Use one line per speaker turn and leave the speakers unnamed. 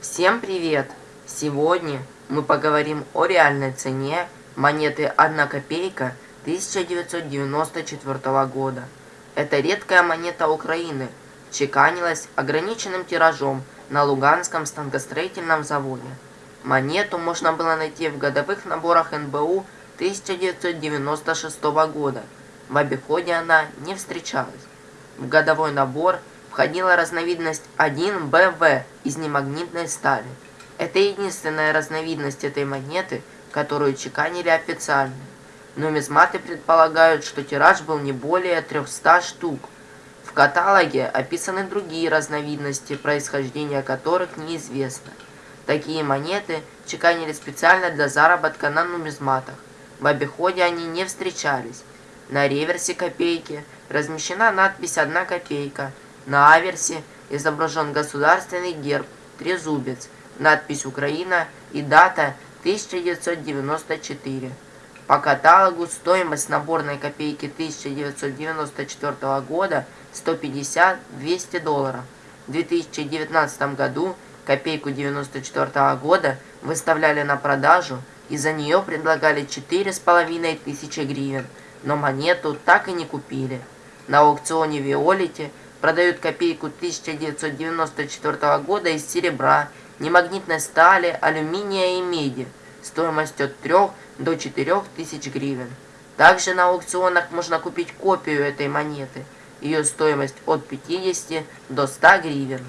Всем привет! Сегодня мы поговорим о реальной цене монеты 1 копейка 1994 года. Это редкая монета Украины, чеканилась ограниченным тиражом на Луганском станкостроительном заводе. Монету можно было найти в годовых наборах НБУ 1996 года. В обиходе она не встречалась. В годовой набор входила разновидность 1БВ из немагнитной стали. Это единственная разновидность этой монеты, которую чеканили официально. Нумизматы предполагают, что тираж был не более 300 штук. В каталоге описаны другие разновидности, происхождение которых неизвестно. Такие монеты чеканили специально для заработка на нумизматах. В обиходе они не встречались. На реверсе копейки размещена надпись «1 копейка», на аверсе изображен государственный герб, трезубец, надпись «Украина» и дата 1994. По каталогу стоимость наборной копейки 1994 года 150-200 долларов. В 2019 году копейку 1994 года выставляли на продажу и за нее предлагали 4,5 тысячи гривен, но монету так и не купили. На аукционе Виолите продают копейку 1994 года из серебра, немагнитной стали, алюминия и меди, стоимостью от 3 до 4 тысяч гривен. Также на аукционах можно купить копию этой монеты, ее стоимость от 50 до 100 гривен.